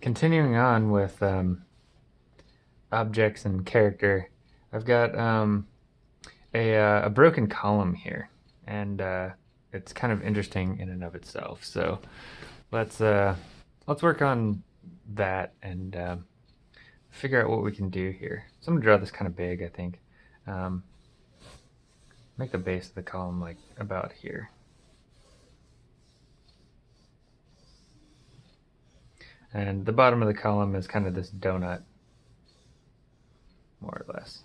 continuing on with um, objects and character, I've got um, a, uh, a broken column here, and uh, it's kind of interesting in and of itself. So let's uh, let's work on that and uh, figure out what we can do here. So I'm gonna draw this kind of big, I think. Um, make the base of the column like about here. And the bottom of the column is kind of this donut, more or less.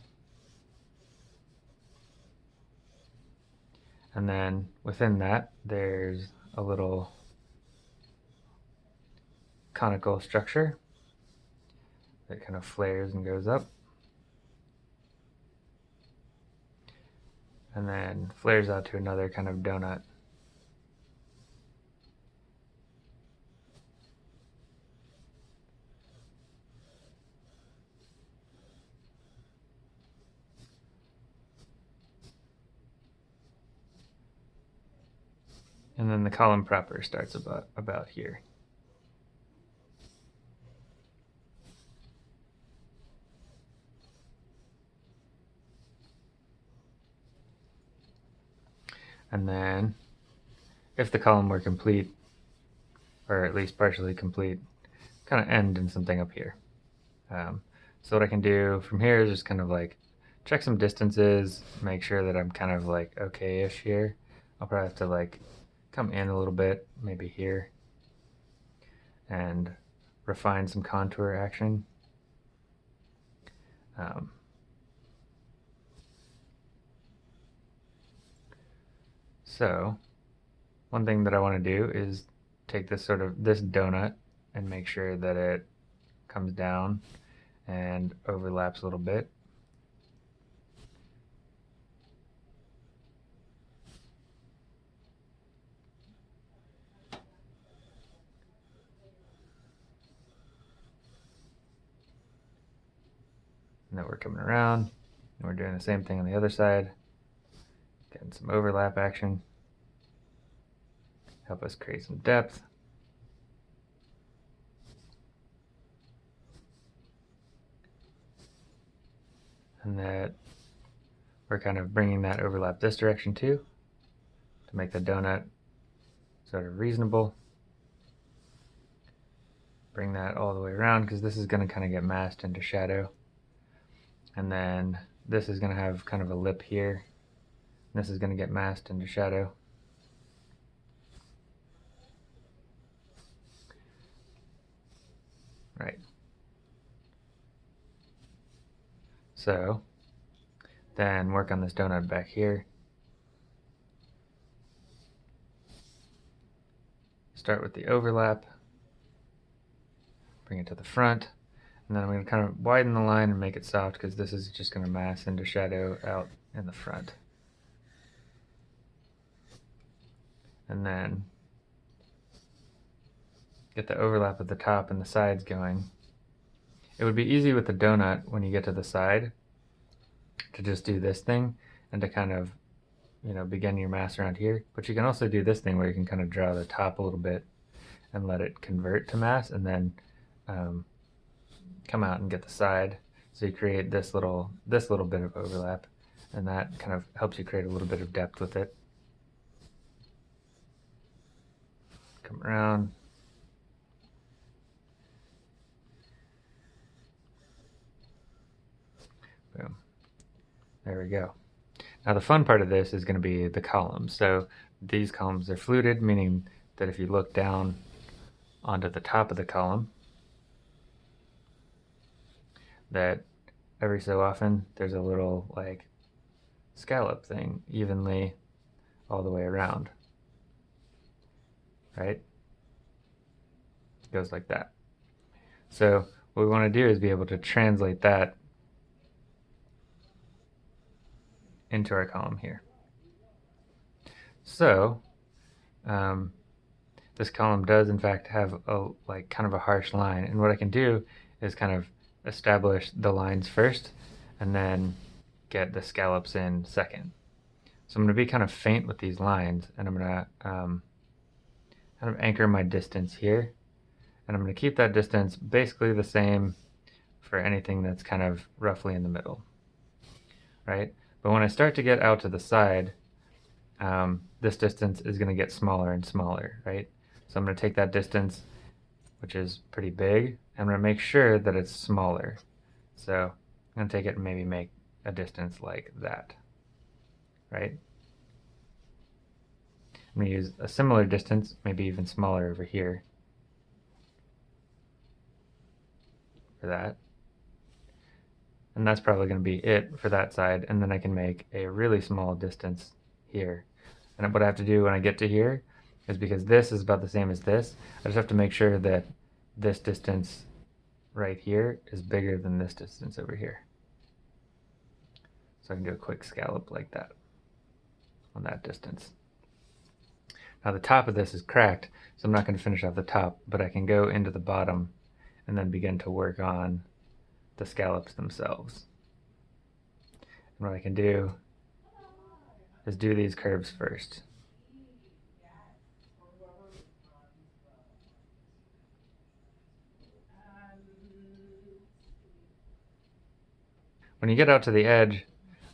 And then within that, there's a little conical structure that kind of flares and goes up. And then flares out to another kind of donut. And the column proper starts about, about here. And then if the column were complete, or at least partially complete, kind of end in something up here. Um, so what I can do from here is just kind of like check some distances, make sure that I'm kind of like okay-ish here. I'll probably have to like come in a little bit, maybe here, and refine some contour action. Um, so one thing that I want to do is take this sort of this donut and make sure that it comes down and overlaps a little bit And then we're coming around and we're doing the same thing on the other side. Getting some overlap action. Help us create some depth. And that we're kind of bringing that overlap this direction too to make the donut sort of reasonable. Bring that all the way around because this is going to kind of get masked into shadow. And then this is going to have kind of a lip here. This is going to get masked into shadow. Right. So then work on this donut back here. Start with the overlap. Bring it to the front. And then I'm going to kind of widen the line and make it soft because this is just going to mass into shadow out in the front. And then get the overlap at the top and the sides going. It would be easy with the donut when you get to the side to just do this thing and to kind of, you know, begin your mass around here. But you can also do this thing where you can kind of draw the top a little bit and let it convert to mass and then um, come out and get the side. So you create this little, this little bit of overlap and that kind of helps you create a little bit of depth with it. Come around. Boom. There we go. Now the fun part of this is going to be the columns. So these columns are fluted, meaning that if you look down onto the top of the column, that every so often there's a little like scallop thing evenly all the way around. Right? It goes like that. So what we want to do is be able to translate that into our column here. So um, this column does in fact have a like kind of a harsh line and what I can do is kind of establish the lines first and then get the scallops in second. So I'm going to be kind of faint with these lines and I'm going to um, kind of anchor my distance here And I'm going to keep that distance basically the same for anything that's kind of roughly in the middle, right? But when I start to get out to the side, um, this distance is going to get smaller and smaller, right? So I'm going to take that distance, which is pretty big, I'm going to make sure that it's smaller. So I'm going to take it and maybe make a distance like that, right? I'm going to use a similar distance, maybe even smaller over here for that. And that's probably going to be it for that side. And then I can make a really small distance here. And what I have to do when I get to here is because this is about the same as this, I just have to make sure that this distance right here is bigger than this distance over here. So I can do a quick scallop like that on that distance. Now the top of this is cracked, so I'm not going to finish off the top, but I can go into the bottom and then begin to work on the scallops themselves. And what I can do is do these curves first. When you get out to the edge,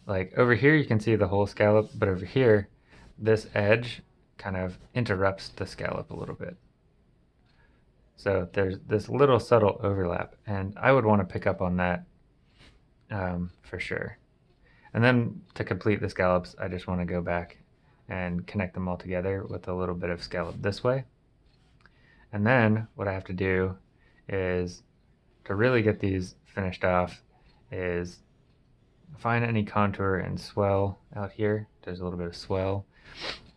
like over here you can see the whole scallop, but over here, this edge kind of interrupts the scallop a little bit. So there's this little subtle overlap, and I would want to pick up on that um, for sure. And then to complete the scallops, I just want to go back and connect them all together with a little bit of scallop this way. And then what I have to do is to really get these finished off is find any contour and swell out here. There's a little bit of swell.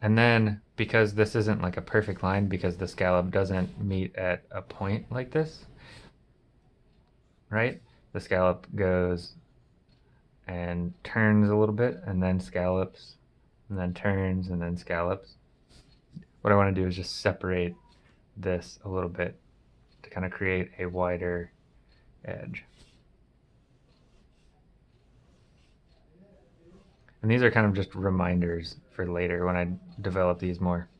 And then because this isn't like a perfect line because the scallop doesn't meet at a point like this, right? The scallop goes and turns a little bit and then scallops and then turns and then scallops. What I want to do is just separate this a little bit to kind of create a wider edge. And these are kind of just reminders for later when I develop these more.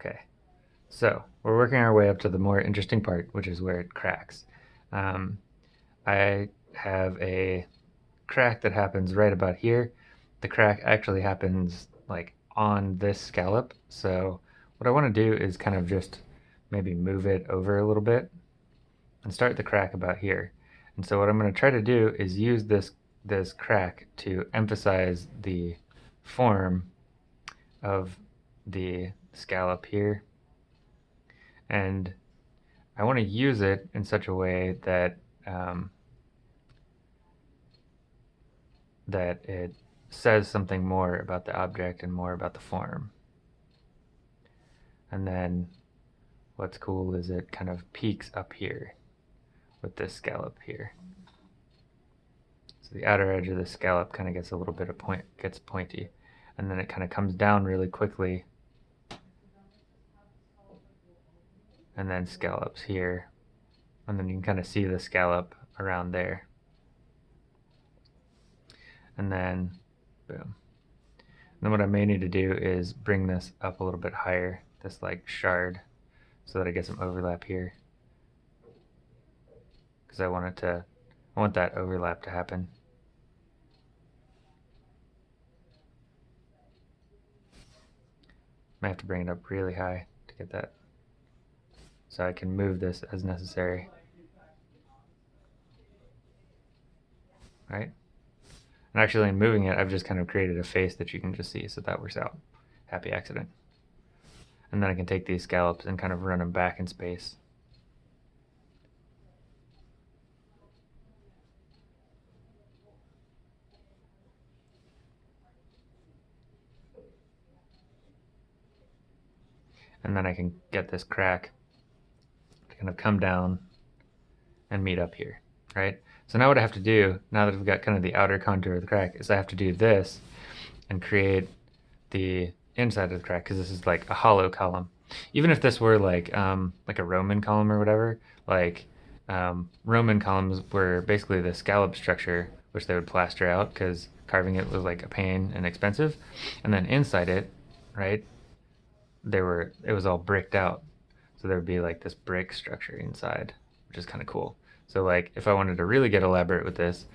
Okay, so we're working our way up to the more interesting part, which is where it cracks. Um, I have a crack that happens right about here. The crack actually happens like on this scallop. So what I want to do is kind of just maybe move it over a little bit and start the crack about here. And so what I'm going to try to do is use this this crack to emphasize the form of the scallop here. And I want to use it in such a way that um, that it says something more about the object and more about the form. And then what's cool is it kind of peaks up here with this scallop here. So the outer edge of the scallop kind of gets a little bit of point, gets pointy, and then it kind of comes down really quickly, and then scallops here, and then you can kind of see the scallop around there, and then boom. And then what I may need to do is bring this up a little bit higher, this like shard so that I get some overlap here. Because I want it to, I want that overlap to happen. I have to bring it up really high to get that. So I can move this as necessary. Right? And actually in moving it, I've just kind of created a face that you can just see, so that works out. Happy accident. And then I can take these scallops and kind of run them back in space. And then I can get this crack to kind of come down and meet up here, right? So now what I have to do, now that I've got kind of the outer contour of the crack, is I have to do this and create the inside of the crack because this is like a hollow column. Even if this were like um, like a Roman column or whatever, like um, Roman columns were basically the scallop structure, which they would plaster out because carving it was like a pain and expensive. And then inside it, right, there were it was all bricked out. So there would be like this brick structure inside, which is kind of cool. So like if I wanted to really get elaborate with this,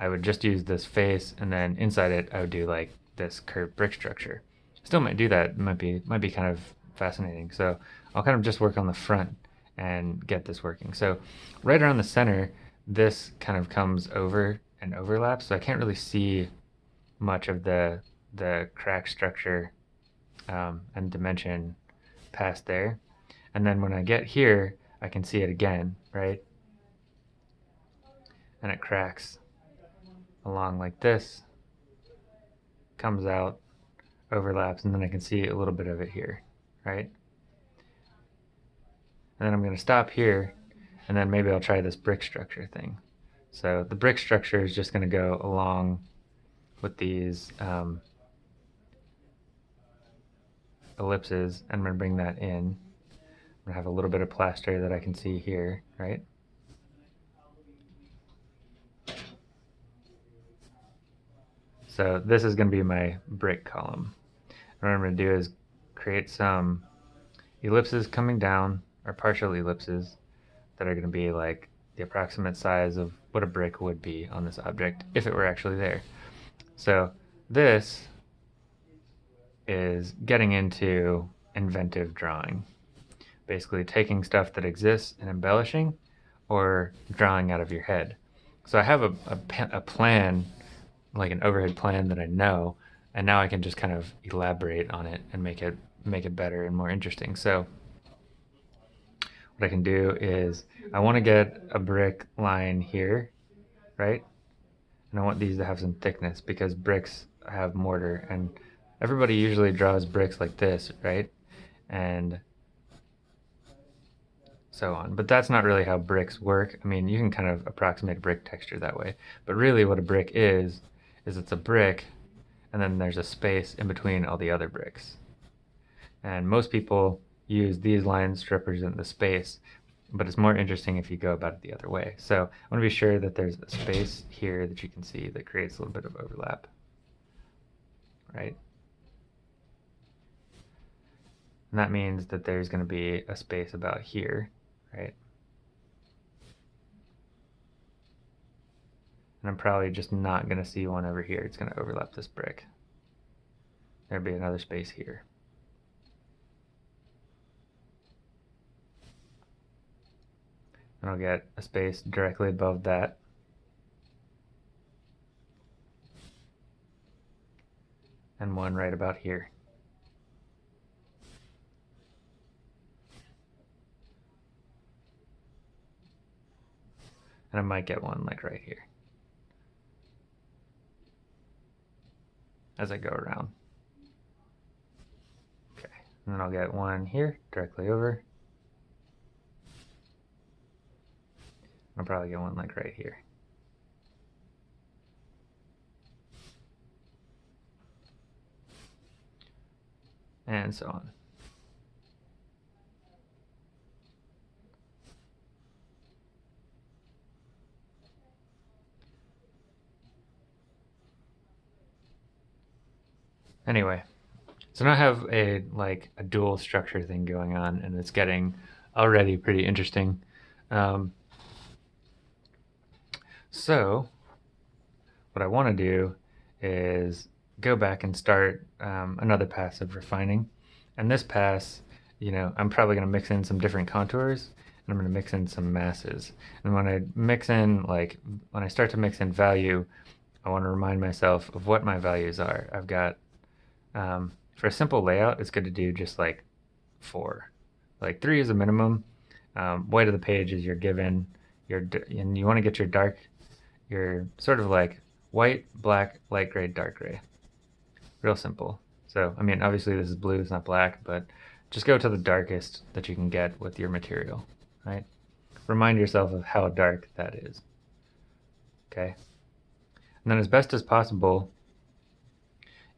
I would just use this face and then inside it I would do like this curved brick structure. Still might do that. Might be might be kind of fascinating. So I'll kind of just work on the front and get this working. So right around the center, this kind of comes over and overlaps, so I can't really see much of the the crack structure um, and dimension past there. And then when I get here, I can see it again, right? And it cracks along like this, comes out, overlaps, and then I can see a little bit of it here, right? And then I'm going to stop here, and then maybe I'll try this brick structure thing. So the brick structure is just going to go along with these um, ellipses. And I'm going to bring that in. I'm going to have a little bit of plaster that I can see here, right? So this is going to be my brick column. What I'm going to do is create some ellipses coming down, or partial ellipses, that are going to be like the approximate size of what a brick would be on this object if it were actually there. So this is getting into inventive drawing. Basically taking stuff that exists and embellishing or drawing out of your head. So I have a, a, a plan, like an overhead plan that I know, and now I can just kind of elaborate on it and make it make it better and more interesting. So what I can do is I want to get a brick line here, right? And I want these to have some thickness because bricks have mortar and everybody usually draws bricks like this, right? And so on. But that's not really how bricks work. I mean, you can kind of approximate brick texture that way. But really what a brick is, is it's a brick and then there's a space in between all the other bricks. And most people use these lines to represent the space, but it's more interesting if you go about it the other way. So I want to be sure that there's a space here that you can see that creates a little bit of overlap, right? And that means that there's going to be a space about here, right? And I'm probably just not going to see one over here. It's going to overlap this brick. There'd be another space here. and I'll get a space directly above that. And one right about here. And I might get one like right here. As I go around. Okay, and then I'll get one here directly over. I'll probably get one like right here. And so on. Anyway, so now I have a like a dual structure thing going on and it's getting already pretty interesting. Um, so what I want to do is go back and start um, another pass of refining. And this pass, you know, I'm probably going to mix in some different contours and I'm going to mix in some masses. And when I mix in, like, when I start to mix in value, I want to remind myself of what my values are. I've got, um, for a simple layout, it's good to do just like four. Like three is a minimum. Um, white of the page is your given. Your, and you want to get your dark you're sort of like white, black, light gray, dark gray. Real simple. So, I mean, obviously this is blue, it's not black, but just go to the darkest that you can get with your material, right? Remind yourself of how dark that is, okay? And then as best as possible,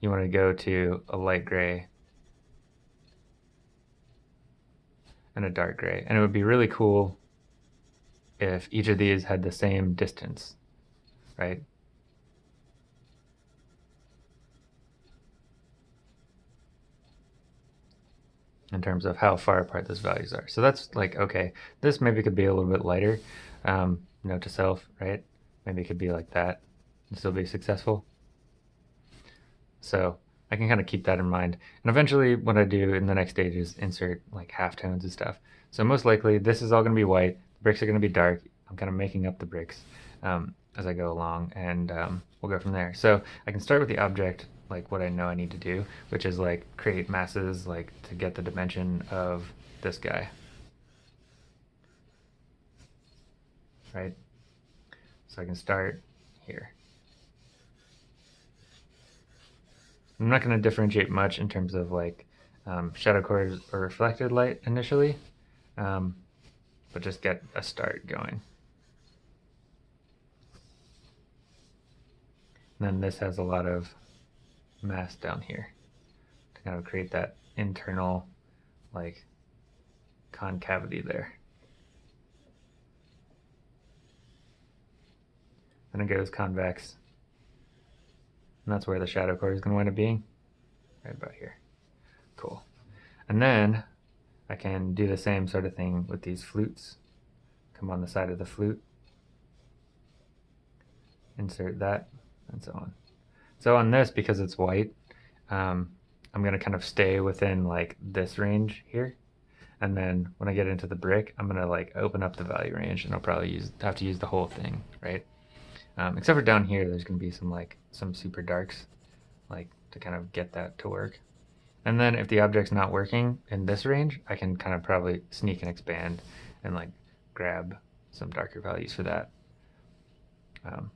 you want to go to a light gray and a dark gray. And it would be really cool if each of these had the same distance, right? in terms of how far apart those values are. So that's like, okay, this maybe could be a little bit lighter, um, note to self, right? Maybe it could be like that and still be successful. So I can kind of keep that in mind. And eventually what I do in the next stage is insert like halftones and stuff. So most likely this is all going to be white. The bricks are going to be dark. I'm kind of making up the bricks um, as I go along and um, we'll go from there. So I can start with the object like what I know I need to do, which is like create masses like to get the dimension of this guy. Right? So I can start here. I'm not going to differentiate much in terms of like um, shadow cores or reflected light initially, um, but just get a start going. And then this has a lot of mass down here to kind of create that internal like concavity there. Then it goes convex. And that's where the shadow core is going to wind up being. Right about here. Cool. And then I can do the same sort of thing with these flutes. Come on the side of the flute. Insert that, and so on. So on this, because it's white, um, I'm going to kind of stay within like this range here. And then when I get into the brick, I'm going to like open up the value range and I'll probably use have to use the whole thing, right? Um, except for down here, there's going to be some like some super darks, like to kind of get that to work. And then if the object's not working in this range, I can kind of probably sneak and expand and like grab some darker values for that. Um,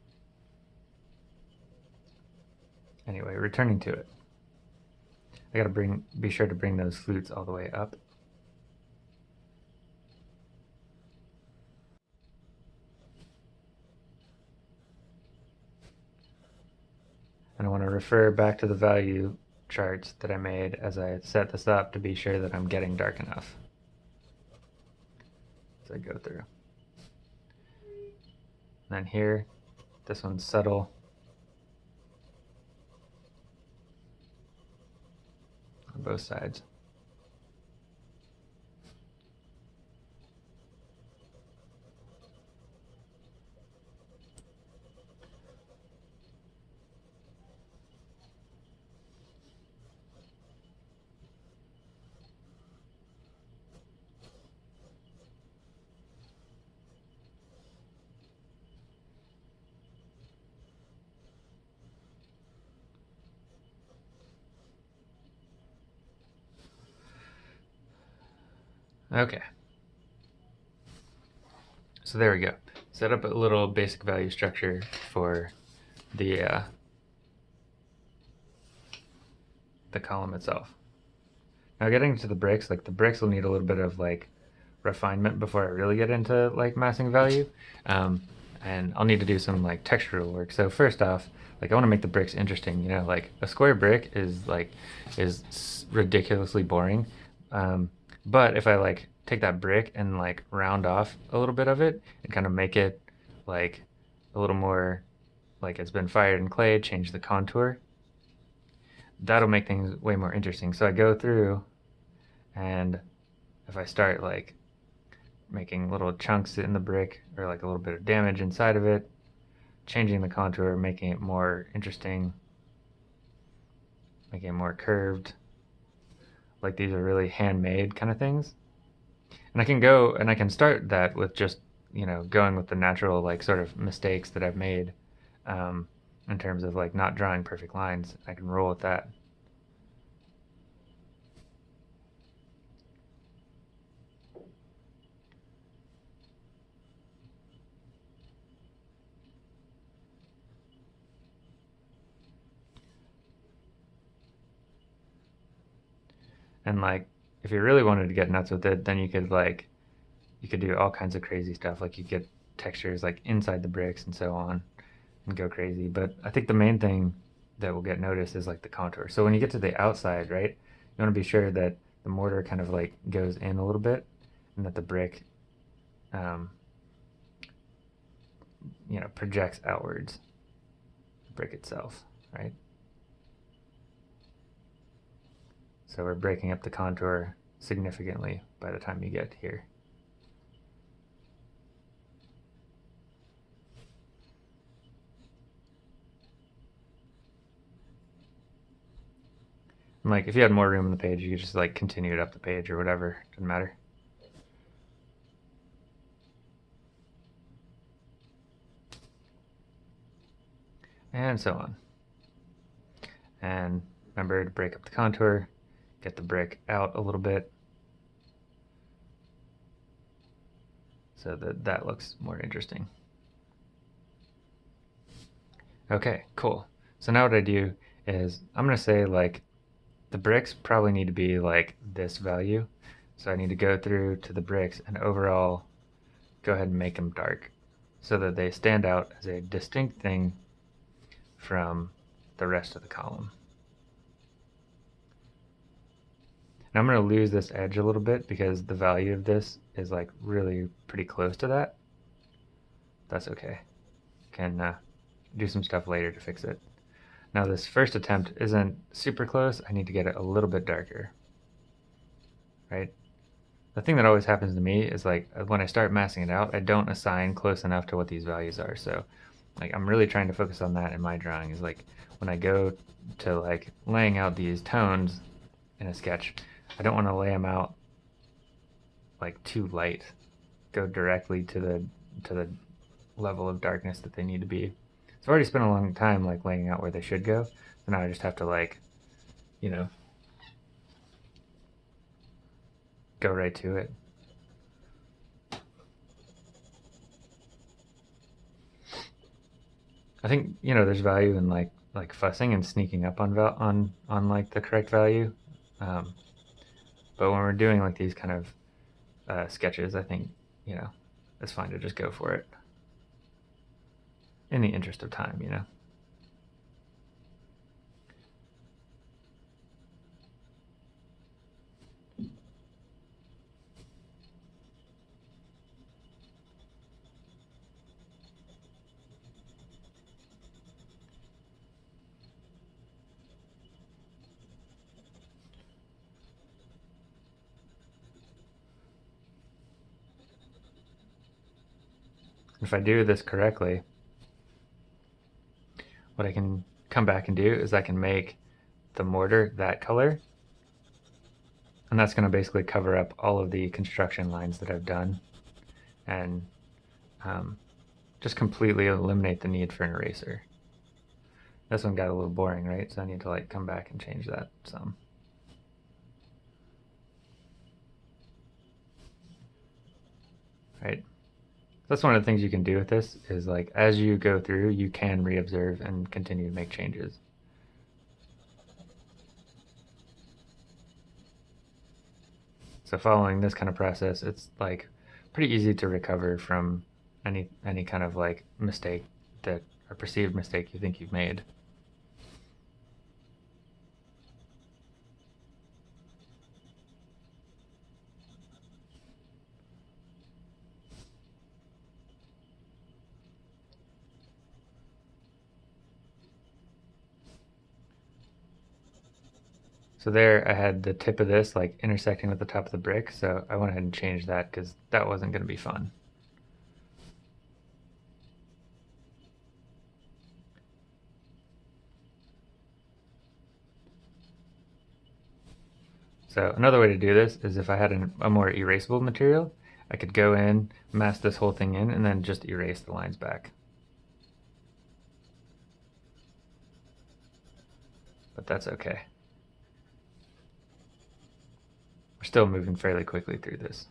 Anyway, returning to it. I gotta bring, be sure to bring those flutes all the way up. And I want to refer back to the value charts that I made as I set this up to be sure that I'm getting dark enough. As I go through. And then here, this one's subtle. on both sides. Okay. So there we go. Set up a little basic value structure for the uh, the column itself. Now getting to the bricks, like the bricks will need a little bit of like refinement before I really get into like massing value. Um, and I'll need to do some like textural work. So first off, like I want to make the bricks interesting, you know, like a square brick is like, is ridiculously boring. Um, but if I like take that brick and like round off a little bit of it and kind of make it like a little more like it's been fired in clay, change the contour, that'll make things way more interesting. So I go through and if I start like making little chunks in the brick or like a little bit of damage inside of it, changing the contour, making it more interesting, making it more curved, like these are really handmade kind of things. And I can go and I can start that with just, you know, going with the natural like sort of mistakes that I've made um, in terms of like not drawing perfect lines. I can roll with that. And like, if you really wanted to get nuts with it, then you could like, you could do all kinds of crazy stuff. Like you get textures like inside the bricks and so on and go crazy. But I think the main thing that will get noticed is like the contour. So when you get to the outside, right, you want to be sure that the mortar kind of like goes in a little bit and that the brick, um, you know, projects outwards, the brick itself, right? So we're breaking up the contour significantly by the time you get here. And like if you had more room on the page, you could just like continue it up the page or whatever. Doesn't matter. And so on. And remember to break up the contour, get the brick out a little bit so that that looks more interesting. Okay, cool. So now what I do is I'm going to say like the bricks probably need to be like this value. So I need to go through to the bricks and overall go ahead and make them dark so that they stand out as a distinct thing from the rest of the column. I'm going to lose this edge a little bit because the value of this is like really pretty close to that. That's okay. Can uh, do some stuff later to fix it. Now this first attempt isn't super close. I need to get it a little bit darker. Right? The thing that always happens to me is like uh, when I start massing it out, I don't assign close enough to what these values are. So like I'm really trying to focus on that in my drawing is like when I go to like laying out these tones in a sketch, I don't want to lay them out like too light. Go directly to the to the level of darkness that they need to be. So I've already spent a long time like laying out where they should go. So now I just have to like, you know, go right to it. I think you know there's value in like like fussing and sneaking up on val on on like the correct value, um, but when we're doing like these kind of uh, sketches, I think you know it's fine to just go for it in the interest of time, you know. If I do this correctly, what I can come back and do is I can make the mortar that color. And that's going to basically cover up all of the construction lines that I've done and um, just completely eliminate the need for an eraser. This one got a little boring, right? So I need to like come back and change that some. Right. That's one of the things you can do with this is like as you go through, you can reobserve and continue to make changes. So following this kind of process, it's like pretty easy to recover from any any kind of like mistake that a perceived mistake you think you've made. So there I had the tip of this like intersecting with the top of the brick, so I went ahead and changed that because that wasn't going to be fun. So another way to do this is if I had an, a more erasable material, I could go in, mask this whole thing in, and then just erase the lines back. But that's okay. We're still moving fairly quickly through this.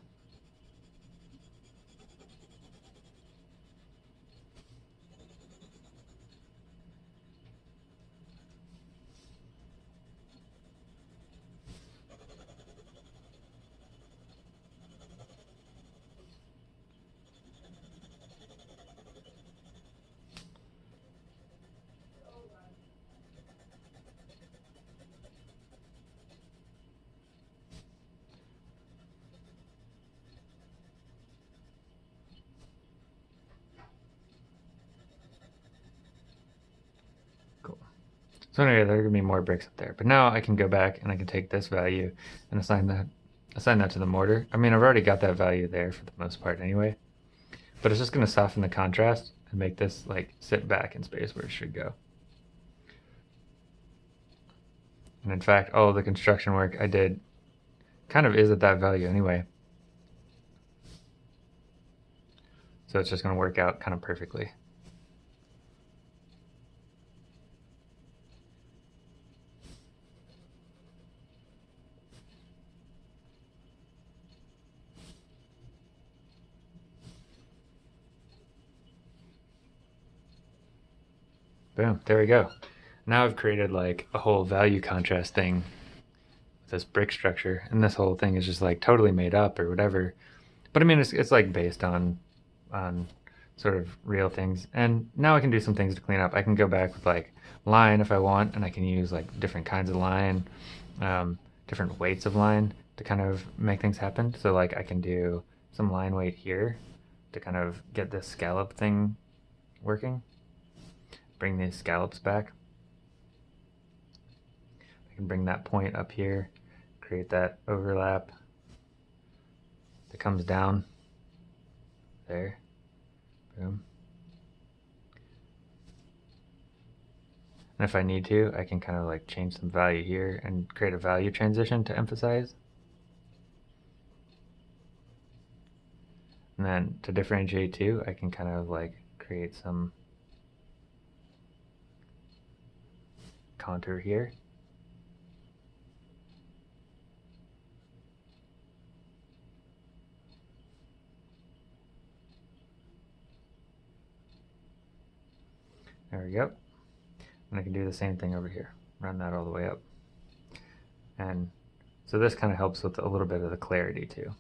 So anyway, there are to be more bricks up there. But now I can go back and I can take this value and assign that assign that to the mortar. I mean, I've already got that value there for the most part anyway, but it's just going to soften the contrast and make this like sit back in space where it should go. And in fact, all of the construction work I did kind of is at that value anyway. So it's just going to work out kind of perfectly. Boom, there we go. Now I've created like a whole value contrast thing with this brick structure, and this whole thing is just like totally made up or whatever. But I mean, it's, it's like based on, on sort of real things. And now I can do some things to clean up. I can go back with like line if I want, and I can use like different kinds of line, um, different weights of line to kind of make things happen. So like I can do some line weight here to kind of get this scallop thing working bring these scallops back. I can bring that point up here, create that overlap that comes down there. Boom. And if I need to, I can kind of like change some value here and create a value transition to emphasize. And then to differentiate too, I can kind of like create some contour here. There we go. And I can do the same thing over here. Run that all the way up. And so this kind of helps with a little bit of the clarity too.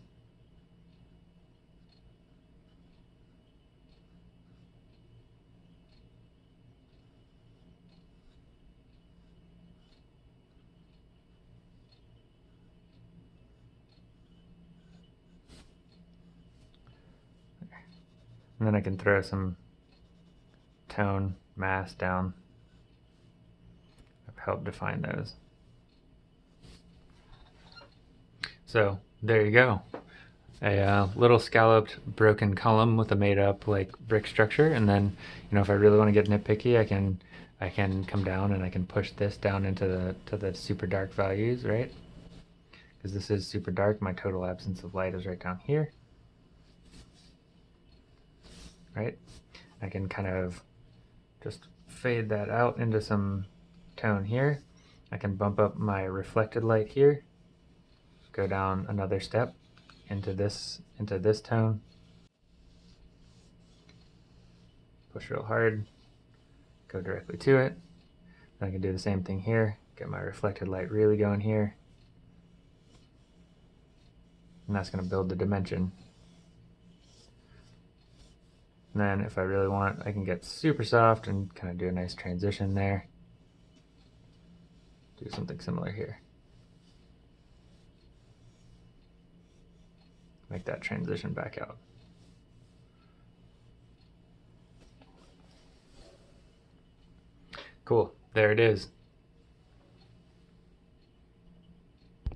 And then I can throw some tone mass down. I've helped define those. So there you go. A uh, little scalloped broken column with a made up like brick structure. And then, you know, if I really want to get nitpicky, I can I can come down and I can push this down into the to the super dark values, right? Because this is super dark, my total absence of light is right down here right? I can kind of just fade that out into some tone here. I can bump up my reflected light here, go down another step into this into this tone. Push real hard, go directly to it. Then I can do the same thing here, get my reflected light really going here. And that's going to build the dimension and then if I really want, I can get super soft and kind of do a nice transition there. Do something similar here. Make that transition back out. Cool, there it is.